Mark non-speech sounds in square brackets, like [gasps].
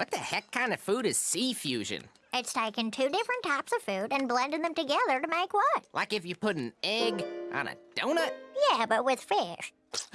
What the heck kind of food is sea fusion? It's taking two different types of food and blending them together to make what? Like if you put an egg on a donut? Yeah, but with fish. [gasps]